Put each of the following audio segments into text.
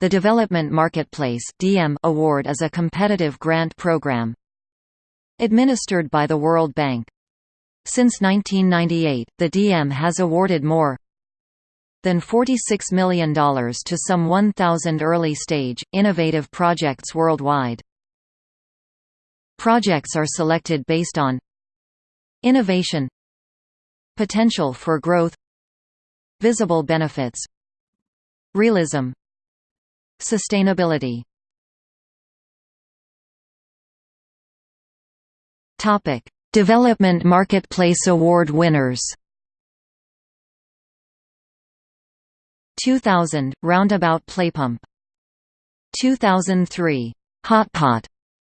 The Development Marketplace award is a competitive grant program administered by the World Bank. Since 1998, the DM has awarded more than $46 million to some 1,000 early-stage, innovative projects worldwide. Projects are selected based on Innovation Potential for growth Visible benefits Realism Sustainability Topic: Development Marketplace Award winners. 2000 Roundabout Playpump. 2003 Hotpot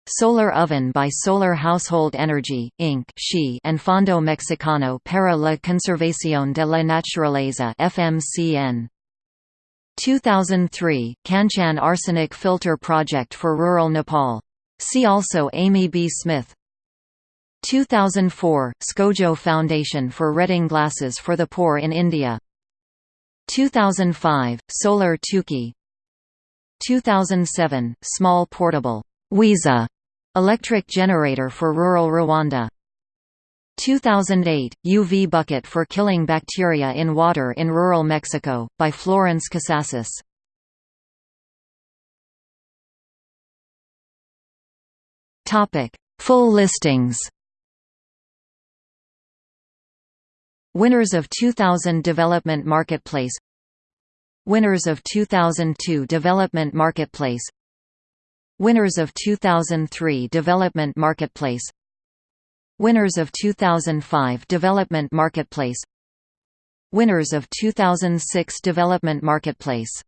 Solar Oven by Solar Household Energy, Inc. and Fondo Mexicano para la Conservación de la Naturaleza FMCN. 2003 Kanchan Arsenic Filter Project for Rural Nepal. See also Amy B. Smith. 2004 Scojo Foundation for Reading Glasses for the Poor in India. 2005 Solar Tuki. 2007 Small Portable Wiza electric generator for rural Rwanda. 2008, UV bucket for killing bacteria in water in rural Mexico, by Florence Casasas. Full listings. Winners of 2000 Development Marketplace. Winners of 2002 Development Marketplace. Winners of 2003 Development Marketplace Winners of 2005 Development Marketplace. Winners of 2006 Development Marketplace